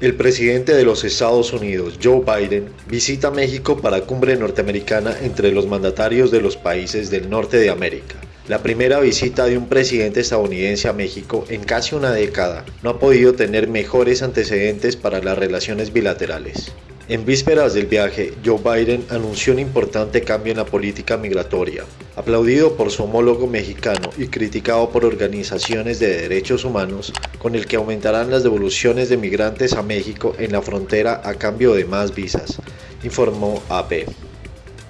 El presidente de los Estados Unidos, Joe Biden, visita México para cumbre norteamericana entre los mandatarios de los países del norte de América. La primera visita de un presidente estadounidense a México en casi una década no ha podido tener mejores antecedentes para las relaciones bilaterales. En vísperas del viaje, Joe Biden anunció un importante cambio en la política migratoria, aplaudido por su homólogo mexicano y criticado por organizaciones de derechos humanos, con el que aumentarán las devoluciones de migrantes a México en la frontera a cambio de más visas, informó AP.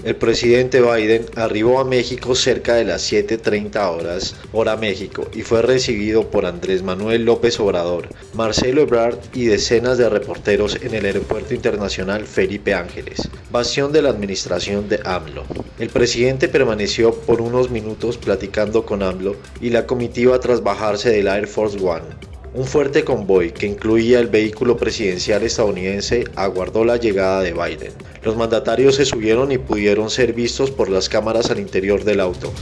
El presidente Biden arribó a México cerca de las 7.30 horas, hora México, y fue recibido por Andrés Manuel López Obrador, Marcelo Ebrard y decenas de reporteros en el Aeropuerto Internacional Felipe Ángeles, bastión de la administración de AMLO. El presidente permaneció por unos minutos platicando con AMLO y la comitiva tras bajarse del Air Force One. Un fuerte convoy que incluía el vehículo presidencial estadounidense aguardó la llegada de Biden. Los mandatarios se subieron y pudieron ser vistos por las cámaras al interior del auto.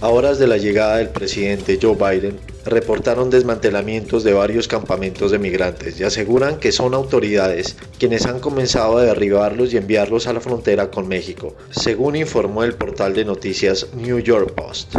A horas de la llegada del presidente Joe Biden, reportaron desmantelamientos de varios campamentos de migrantes y aseguran que son autoridades quienes han comenzado a derribarlos y enviarlos a la frontera con México, según informó el portal de noticias New York Post.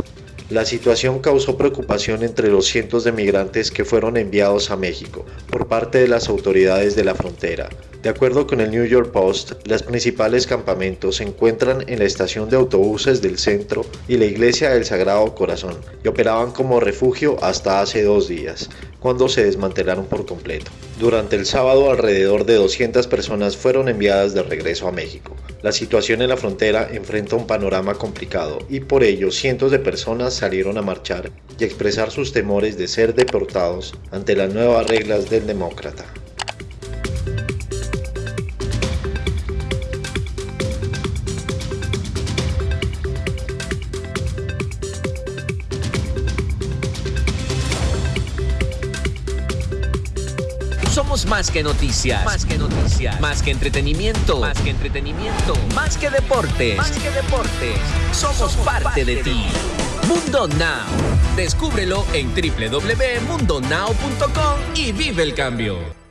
La situación causó preocupación entre los cientos de migrantes que fueron enviados a México por parte de las autoridades de la frontera. De acuerdo con el New York Post, los principales campamentos se encuentran en la estación de autobuses del centro y la iglesia del Sagrado Corazón y operaban como refugio hasta hace dos días, cuando se desmantelaron por completo. Durante el sábado alrededor de 200 personas fueron enviadas de regreso a México. La situación en la frontera enfrenta un panorama complicado y por ello cientos de personas salieron a marchar y expresar sus temores de ser deportados ante las nuevas reglas del demócrata. Somos más que noticias. Más que noticias. Más que entretenimiento. Más que entretenimiento. Más que deportes. Más que deportes. Somos, parte, de, ti. Mundo Now. Descúbrelo en www.mundonow.com y vive el cambio.